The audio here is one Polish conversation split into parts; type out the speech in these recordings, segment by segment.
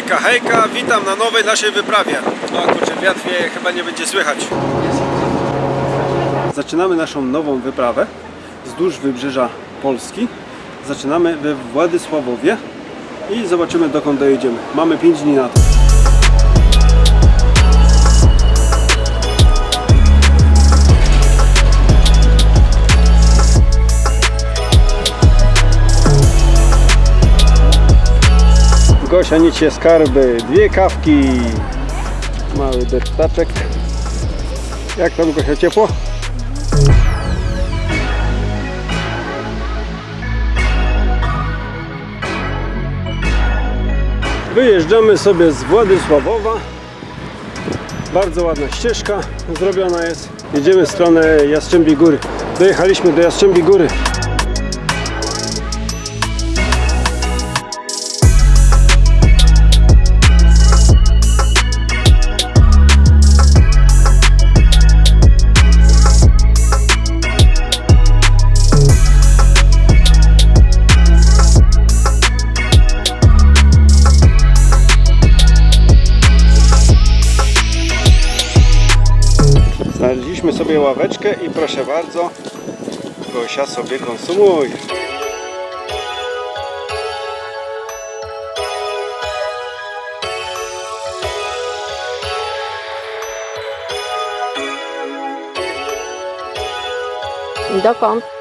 Hejka, hejka, witam na nowej naszej wyprawie. O kurczę, wiatr wieje, chyba nie będzie słychać. Zaczynamy naszą nową wyprawę wzdłuż wybrzeża Polski. Zaczynamy we Władysławowie i zobaczymy dokąd dojedziemy. Mamy 5 dni na to. Gosia niesie skarby, dwie kawki, mały deptaczek. Jak tam Gosia ciepło? Wyjeżdżamy sobie z Władysławowa. Bardzo ładna ścieżka zrobiona jest. Jedziemy w stronę Jastrzębiej Góry. Dojechaliśmy do Jastrzębiej Góry. I proszę bardzo, Gosia sobie konsumuje. Dokąd?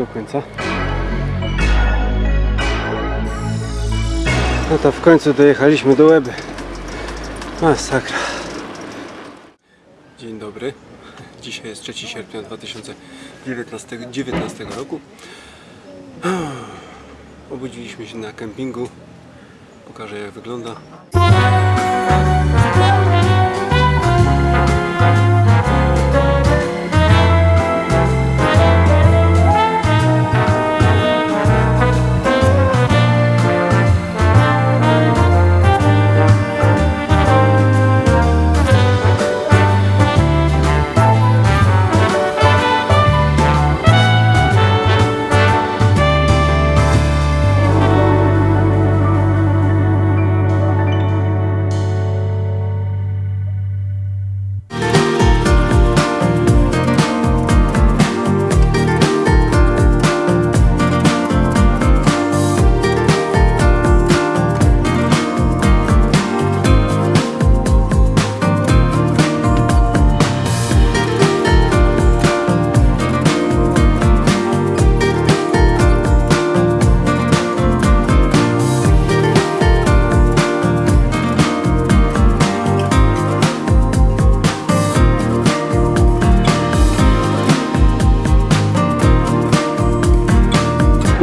Do końca. No to w końcu dojechaliśmy do Łeby. Masakra. Dzień dobry. Dzisiaj jest 3 sierpnia 2019 19 roku. Obudziliśmy się na kempingu. Pokażę jak wygląda.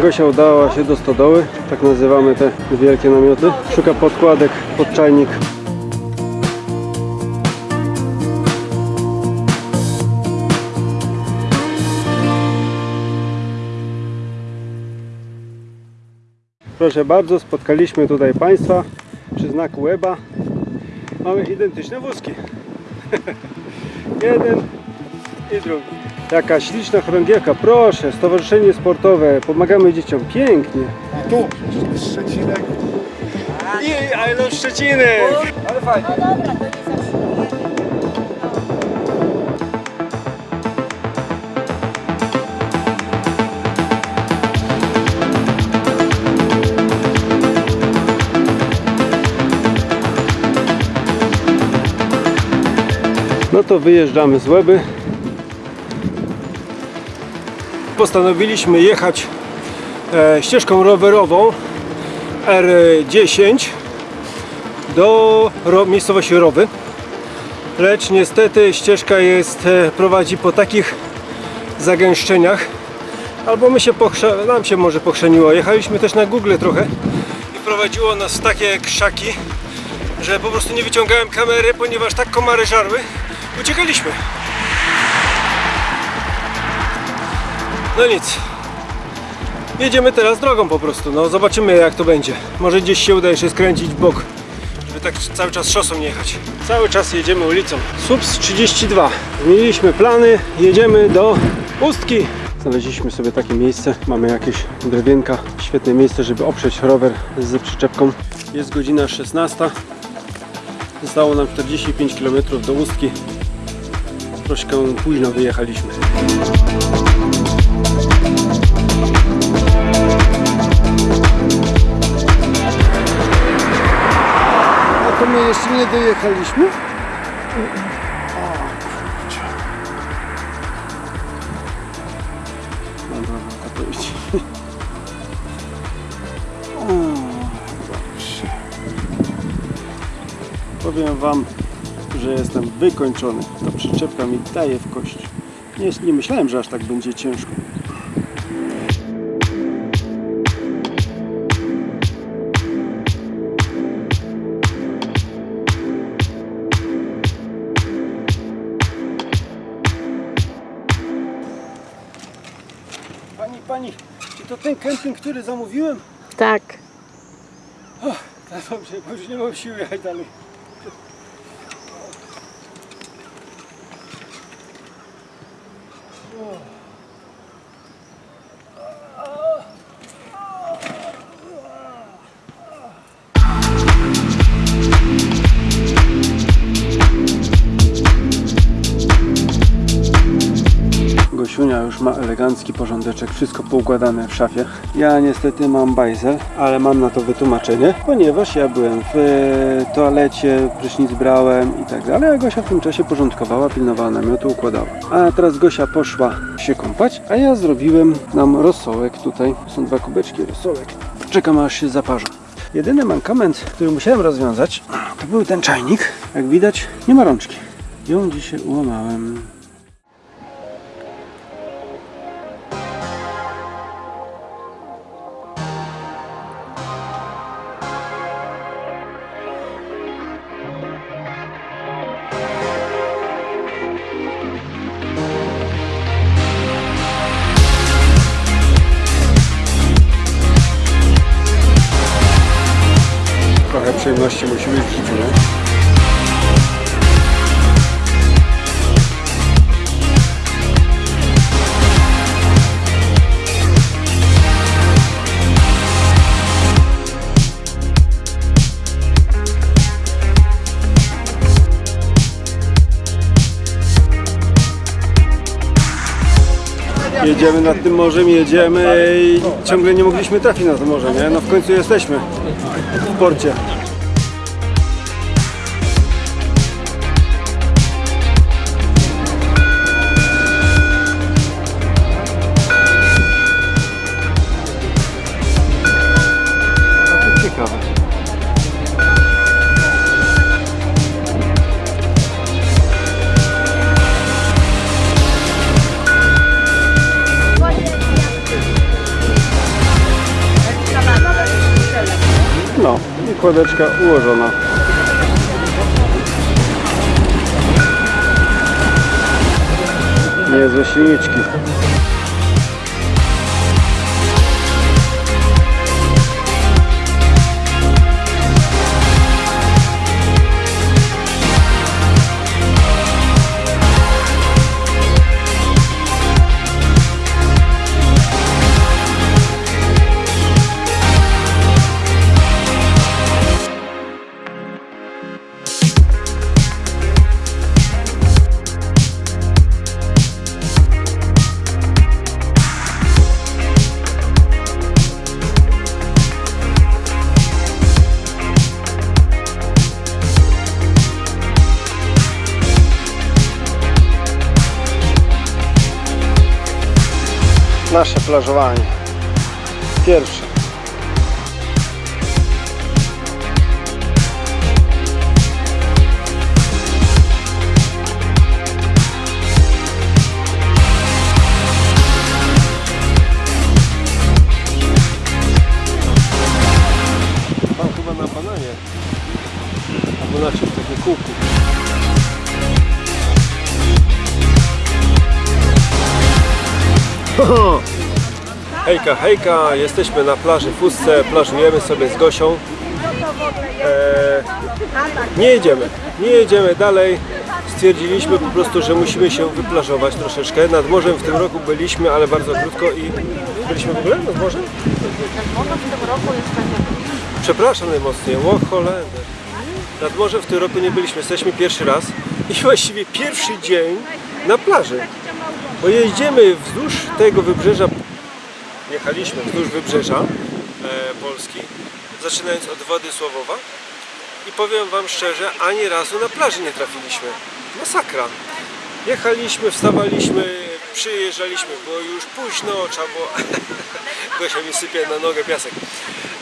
Gosia udała się do stodoły, tak nazywamy te wielkie namioty. Szuka podkładek pod czajnik. Proszę bardzo, spotkaliśmy tutaj Państwa przy znaku Łeba. Mamy identyczne wózki. Jeden i drugi. Jaka śliczna chorągiewka. Proszę, stowarzyszenie sportowe. Pomagamy dzieciom. Pięknie. I tu Szczecinek. I Iron Ale. No dobra, to nie. No to wyjeżdżamy z Łeby. Postanowiliśmy jechać e, ścieżką rowerową R10 do miejscowości Rowy. Lecz niestety ścieżka jest, e, prowadzi po takich zagęszczeniach, albo my się nam się może pochrzeniło. Jechaliśmy też na Google trochę i prowadziło nas w takie krzaki, że po prostu nie wyciągałem kamery, ponieważ tak komary żarły, uciekaliśmy. No nic. Jedziemy teraz drogą po prostu, no zobaczymy jak to będzie. Może gdzieś się uda jeszcze skręcić w bok, żeby tak cały czas szosą nie jechać. Cały czas jedziemy ulicą. Subs 32. Zmieniliśmy plany, jedziemy do Ustki. Znaleźliśmy sobie takie miejsce, mamy jakieś drewienka, świetne miejsce, żeby oprzeć rower z przyczepką. Jest godzina 16. Zostało nam 45 km do Ustki. Troszkę późno wyjechaliśmy. A to my jeszcze nie dojechaliśmy? Dobra, no to iść. Powiem Wam, że jestem wykończony. Ta przyczepka mi daje w kość. Nie, nie myślałem, że aż tak będzie ciężko. Ten kemping, który zamówiłem? Tak. Tak dobrze, bo już nie mam siły jechać dalej. Ma elegancki porządeczek, wszystko poukładane w szafie. Ja niestety mam bajzel, ale mam na to wytłumaczenie, ponieważ ja byłem w e, toalecie, prysznic brałem i tak dalej, a Gosia w tym czasie porządkowała, pilnowała namiotu, układała. A teraz Gosia poszła się kąpać, a ja zrobiłem nam rosołek tutaj. Są dwa kubeczki rosołek. Czekam aż się zaparzą. Jedyny mankament, który musiałem rozwiązać, to był ten czajnik. Jak widać, nie ma rączki. Ją dzisiaj ułamałem. Jedziemy nad tym morzem, jedziemy i ciągle nie mogliśmy trafić na to morze, nie? No w końcu jesteśmy w porcie. No i kładeczka ułożona. желаю Hejka, hejka, jesteśmy na plaży w Ustce, plażujemy sobie z Gosią. Eee, nie jedziemy, nie jedziemy dalej. Stwierdziliśmy po prostu, że musimy się wyplażować troszeczkę. Nad morzem w tym roku byliśmy, ale bardzo krótko i byliśmy w ogóle nad morzem? Przepraszam najmocniej, o Holender. Nad morzem w tym roku nie byliśmy, jesteśmy pierwszy raz i właściwie pierwszy dzień na plaży. Bo jeździmy wzdłuż tego wybrzeża, jechaliśmy wzdłuż wybrzeża e, Polski, zaczynając od Władysławowa i powiem Wam szczerze, ani razu na plaży nie trafiliśmy. Masakra. Jechaliśmy, wstawaliśmy, przyjeżdżaliśmy, było już późno, trzeba było... Gosia mi sypie na nogę piasek.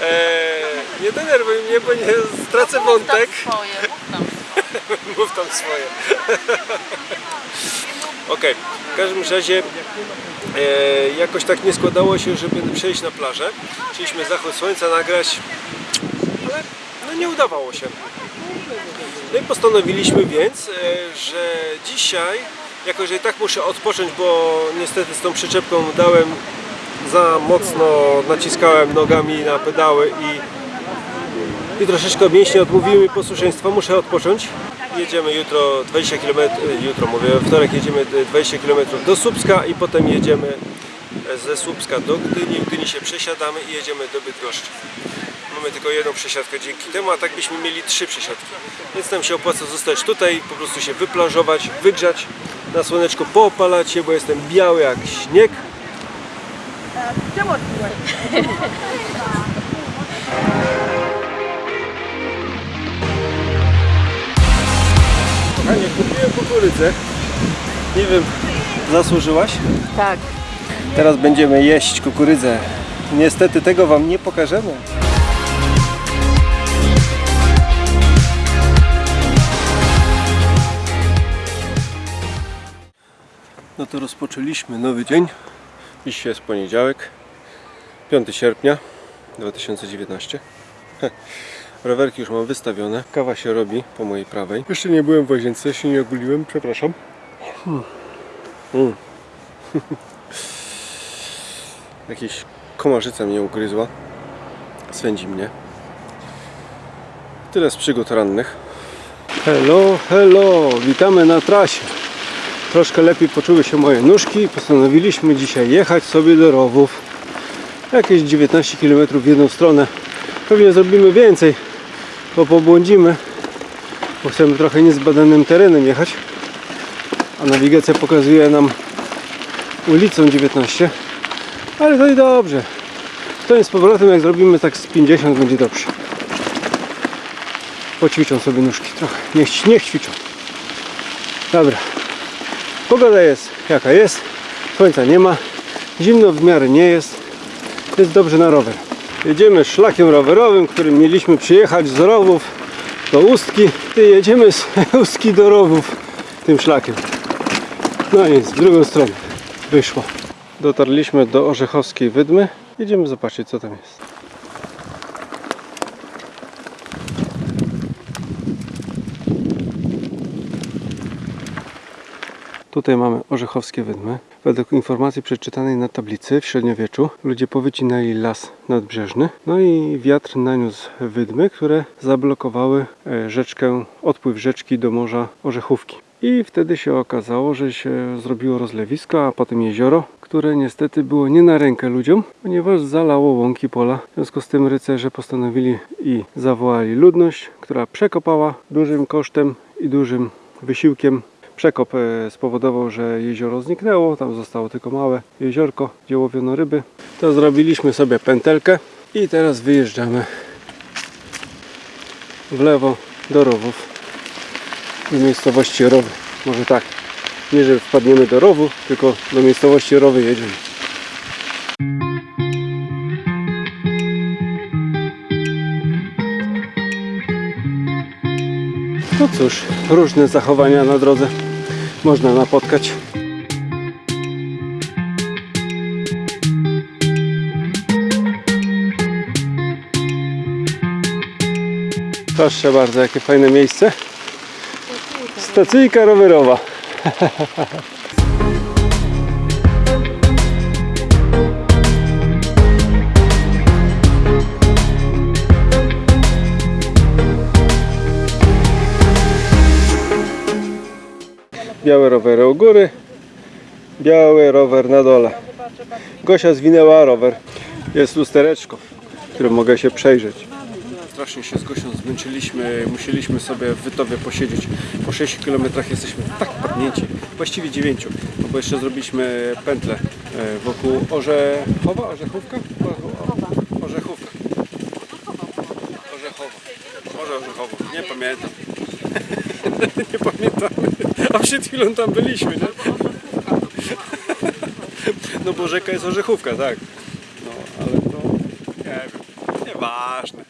Eee, nie denerwuj mnie, bo nie stracę wątek. Swoje, Mów tam swoje. Okej, w każdym razie e, jakoś tak nie składało się, żeby przejść na plażę. Chcieliśmy zachód słońca nagrać, ale no nie udawało się. No i postanowiliśmy więc, e, że dzisiaj, jako że i tak muszę odpocząć, bo niestety z tą przyczepką dałem za mocno, naciskałem nogami na pedały i i troszeczkę mięśnie odmówiły mi posłuszeństwa, muszę odpocząć. Jedziemy jutro 20 km, jutro mówię, wtorek jedziemy 20 km do Słupska i potem jedziemy ze Słupska do Gdyni, w Gdyni się przesiadamy i jedziemy do Bydgoszczy. Mamy tylko jedną przesiadkę dzięki temu, a tak byśmy mieli trzy przesiadki. Więc nam się opłaca zostać tutaj, po prostu się wyplażować, wygrzać, na słoneczko poopalać się, bo jestem biały jak śnieg. Kochanie, kupiłem kukurydzę. Nie wiem, zasłużyłaś? Tak. Teraz będziemy jeść kukurydzę. Niestety tego Wam nie pokażemy. No to rozpoczęliśmy nowy dzień. Dzisiaj jest poniedziałek, 5 sierpnia 2019. Rowerki już mam wystawione. Kawa się robi po mojej prawej. Jeszcze nie byłem w łazience, się nie oguliłem, przepraszam. Mm. Jakieś komarzyca mnie ugryzła. Swędzi mnie. Tyle z przygód rannych. Hello, hello, witamy na trasie. Troszkę lepiej poczuły się moje nóżki i postanowiliśmy dzisiaj jechać sobie do rowów. Jakieś 19 km w jedną stronę. Pewnie zrobimy więcej, bo pobłądzimy, bo chcemy trochę niezbadanym terenem jechać. A nawigacja pokazuje nam ulicą 19. Ale to i dobrze. To jest z powrotem, jak zrobimy tak z 50 będzie dobrze. Poćwiczą sobie nóżki trochę. Niech, niech ćwiczą. Dobra. Pogoda jest jaka jest. Słońca nie ma. Zimno w miarę nie jest. Jest dobrze na rower. Jedziemy szlakiem rowerowym, którym mieliśmy przyjechać z rowów do Ustki. Jedziemy z Ustki do rowów tym szlakiem. No nic, w drugą stronę wyszło. Dotarliśmy do Orzechowskiej Wydmy. Jedziemy zobaczyć co tam jest. Tutaj mamy Orzechowskie Wydmy. Według informacji przeczytanej na tablicy w średniowieczu ludzie powycinali las nadbrzeżny. No i wiatr naniósł wydmy, które zablokowały e, rzeczkę, odpływ rzeczki do morza Orzechówki. I wtedy się okazało, że się zrobiło rozlewisko, a potem jezioro, które niestety było nie na rękę ludziom, ponieważ zalało łąki pola. W związku z tym rycerze postanowili i zawołali ludność, która przekopała dużym kosztem i dużym wysiłkiem Przekop e, spowodował, że jezioro zniknęło, tam zostało tylko małe jeziorko, gdzie łowiono ryby. To zrobiliśmy sobie pętelkę i teraz wyjeżdżamy w lewo do rowów do miejscowości Rowy. Może tak, nie że wpadniemy do rowu, tylko do miejscowości Rowy jedziemy. No cóż, różne zachowania na drodze można napotkać. Proszę bardzo, jakie fajne miejsce. Stacyjka rowerowa. Białe rowery u góry, biały rower na dole. Gosia zwinęła rower. Jest lustereczko, w którym mogę się przejrzeć. Strasznie się z Gosią zmęczyliśmy, musieliśmy sobie w Wytowie posiedzieć. Po 6 km jesteśmy tak padnięci, właściwie 9, no bo jeszcze zrobiliśmy pętlę e, wokół Orzechowa, Orzechówka? Orzechówka. Orzechowa. Może Orzechowo, nie pamiętam. nie pamiętamy. A przed chwilą tam byliśmy, nie? No bo rzeka jest Orzechówka, tak. No, ale to nie wiem, nieważne.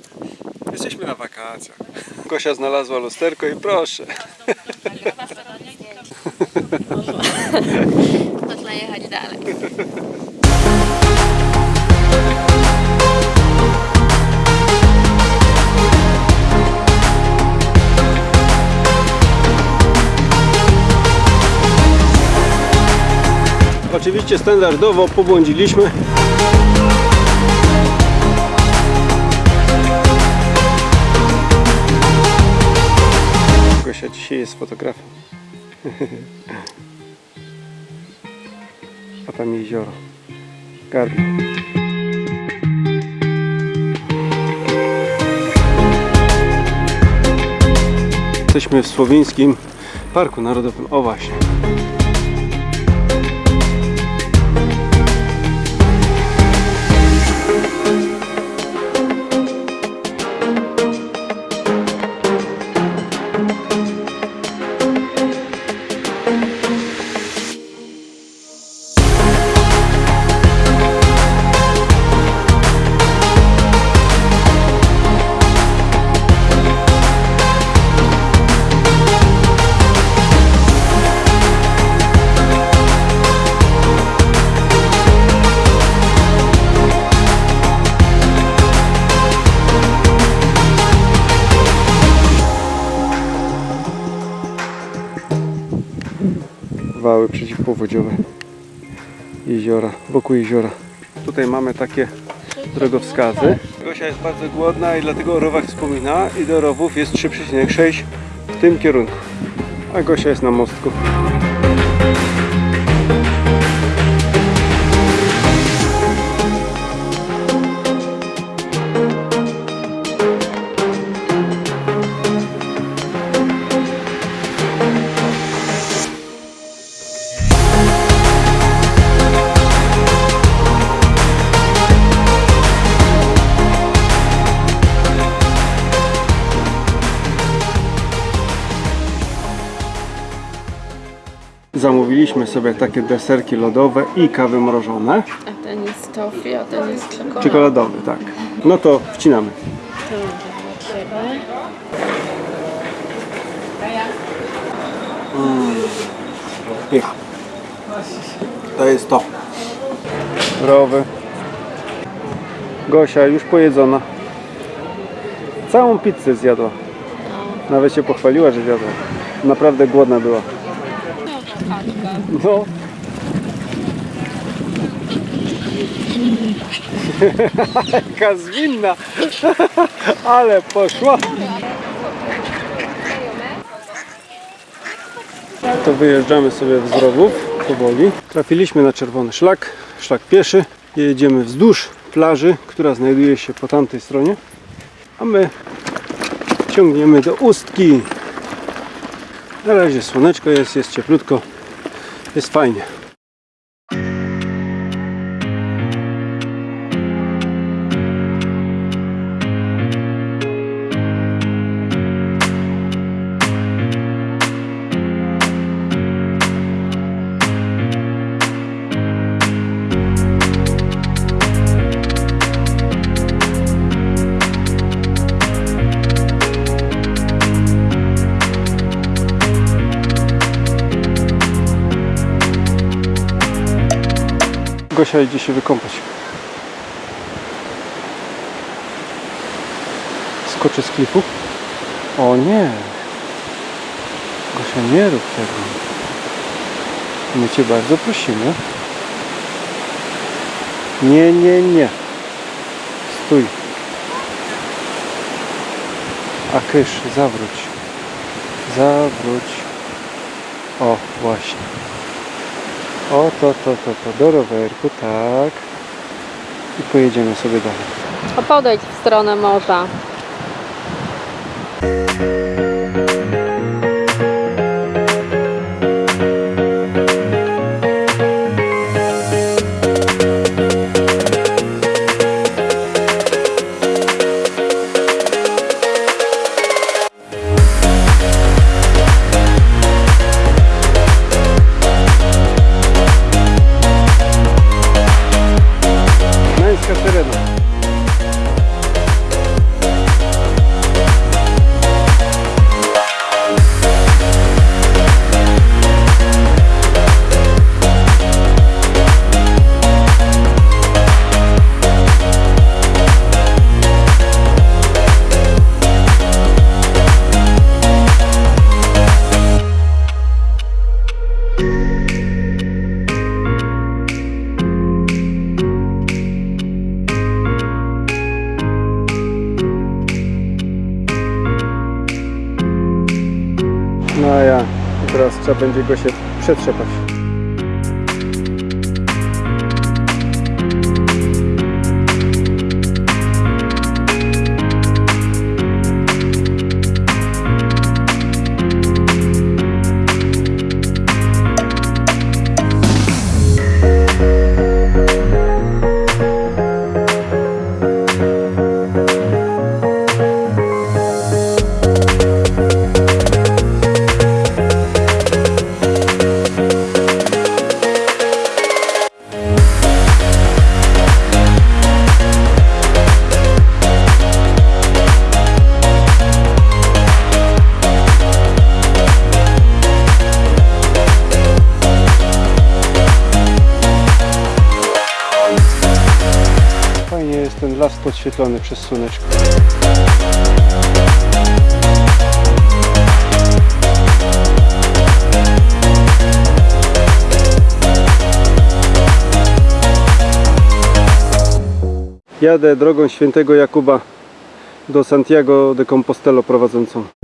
Jesteśmy na wakacjach. Gosia znalazła lusterko i proszę. Można jechać dalej. Oczywiście standardowo pobłądziliśmy. Gosia dzisiaj jest fotografem. A tam jezioro. Garno. Jesteśmy w Słowińskim Parku Narodowym. O właśnie. Przeciwpowodziowe jeziora, wokół jeziora. Tutaj mamy takie drogowskazy. Gosia jest bardzo głodna i dlatego o rowach wspomina i do rowów jest 3,6 w tym kierunku. A Gosia jest na mostku. Sobie takie deserki lodowe i kawy mrożone. A ten jest toffee, a ten jest czekolada. Czekoladowy, tak. No to wcinamy. To dla Ciebie. Pycha. To jest to. Rowy. Gosia już pojedzona. Całą pizzę zjadła. Nawet się pochwaliła, że zjadła. Naprawdę głodna była. No. Jaka zwinna. Ale poszła. To wyjeżdżamy sobie z rowów powoli. Trafiliśmy na czerwony szlak, szlak pieszy. Jedziemy wzdłuż plaży, która znajduje się po tamtej stronie. A my ciągniemy do Ustki. Na razie słoneczko jest, jest cieplutko, jest fajnie. Gosia idzie się wykąpać. Skoczy z klifu? O nie! Gosia, nie rób tego. My Cię bardzo prosimy. Nie, nie, nie. Stój. A kysz, zawróć. Zawróć. O, właśnie. O, to, to, to, to. Do rowerku, tak. I pojedziemy sobie dalej. A podejdź w stronę morza. Będzie go się przetrzepać. Las podświetlony przez słoneczko. Jadę drogą świętego Jakuba do Santiago de Compostelo prowadzącą.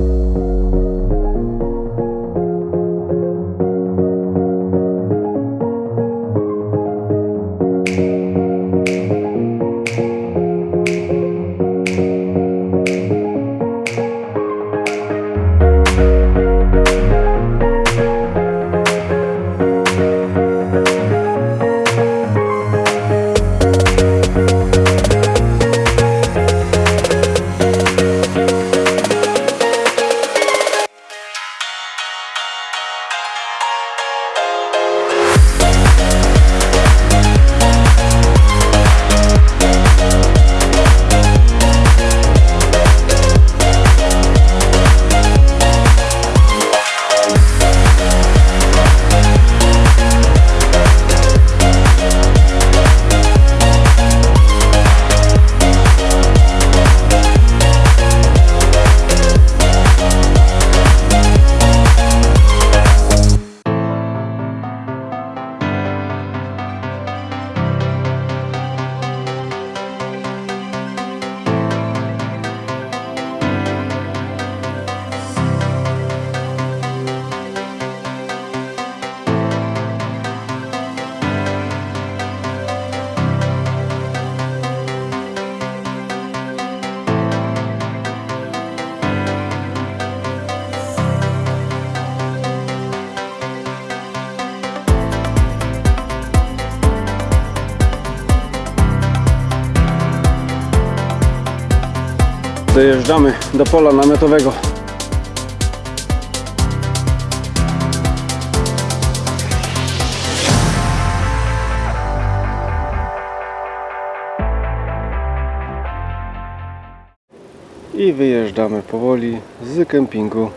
Dojeżdżamy do pola namiotowego. I wyjeżdżamy powoli z kempingu.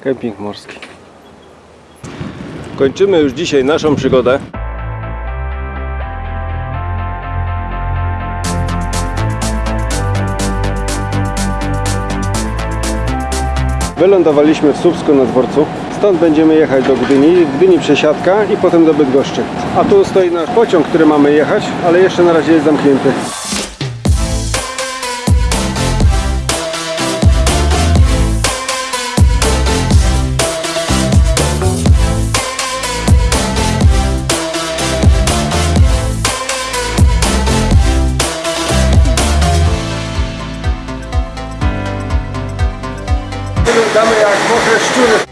Kemping morski. Kończymy już dzisiaj naszą przygodę. Wylądowaliśmy w Słupsku na dworcu. Stąd będziemy jechać do Gdyni, w Gdyni przesiadka i potem do Bydgoszczy. A tu stoi nasz pociąg, który mamy jechać, ale jeszcze na razie jest zamknięty. Wyglądamy jak mokre szczury.